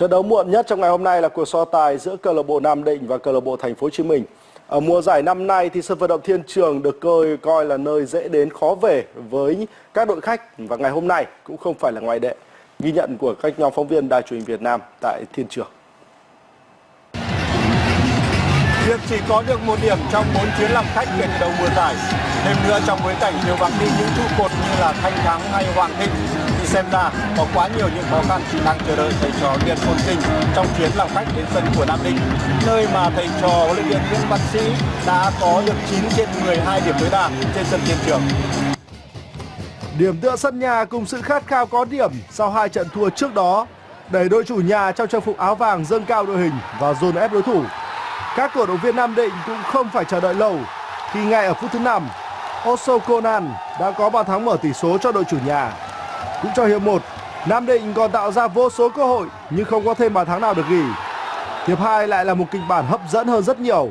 Trận đấu muộn nhất trong ngày hôm nay là cuộc so tài giữa câu lạc bộ Nam Định và câu lạc bộ Thành phố Hồ Chí Minh. Ở mùa giải năm nay thì sân vận động Thiên Trường được coi coi là nơi dễ đến khó về với các đội khách và ngày hôm nay cũng không phải là ngoại lệ. Ghi nhận của các nhóm phóng viên Đài truyền hình Việt Nam tại Thiên Trường. Việc chỉ có được một điểm trong 4 chuyến làm khách kể từ đầu mùa giải. Thêm nữa trong bối cảnh nhiều vắng đi những trụ cột như là Thanh Thắng hay Hoàng Thịnh xem ra có quá nhiều những khó khăn đang chờ đợi thầy trò Điền Phồn Sinh trong chuyến làm khách đến sân của Nam Định, nơi mà thầy trò huấn luyện viên Nguyễn Văn Sĩ đã có được 9 trên 12 điểm tối đa trên sân Thiên Trường. Điểm tựa sân nhà cùng sự khát khao có điểm sau hai trận thua trước đó đẩy đội chủ nhà trong trang phục áo vàng dâng cao đội hình và dồn ép đối thủ. Các cổ động viên Nam Định cũng không phải chờ đợi lâu khi ngay ở phút thứ 5, Oso Conan đã có bàn thắng mở tỷ số cho đội chủ nhà. Cũng trong hiệp 1, Nam Định còn tạo ra vô số cơ hội nhưng không có thêm bàn thắng nào được ghi. Hiệp 2 lại là một kịch bản hấp dẫn hơn rất nhiều.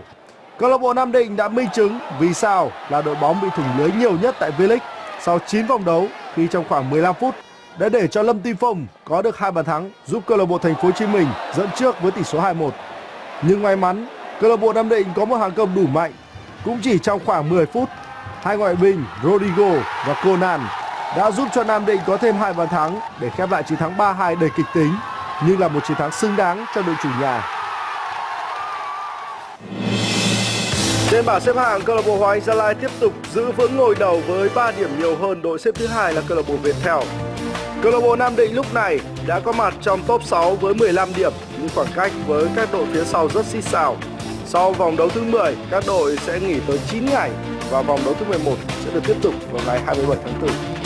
Câu lạc bộ Nam Định đã minh chứng vì sao là đội bóng bị thủng lưới nhiều nhất tại V-League sau 9 vòng đấu khi trong khoảng 15 phút đã để cho Lâm Tim Phong có được hai bàn thắng giúp câu lạc bộ Thành phố Hồ Chí Minh dẫn trước với tỷ số 2-1. Nhưng may mắn, câu lạc bộ Nam Định có một hàng công đủ mạnh. Cũng chỉ trong khoảng 10 phút, hai ngoại binh Rodrigo và Conan đã giúp cho Nam Định có thêm hai bàn thắng để khép lại chiến thắng 3-2 đầy kịch tính nhưng là một chiến thắng xứng đáng cho đội chủ nhà. Trên bảng xếp hạng, câu lạc bộ Hoàng Anh Gia Lai tiếp tục giữ vững ngôi đầu với 3 điểm nhiều hơn đội xếp thứ hai là câu lạc bộ Viettel. Câu lạc bộ Nam Định lúc này đã có mặt trong top 6 với 15 điểm nhưng khoảng cách với các đội phía sau rất xít xào. Sau vòng đấu thứ 10, các đội sẽ nghỉ tới 9 ngày và vòng đấu thứ 11 sẽ được tiếp tục vào ngày 27 tháng 4.